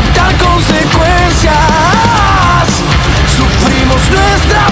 aceptar consecuencias. Sufrimos nuestra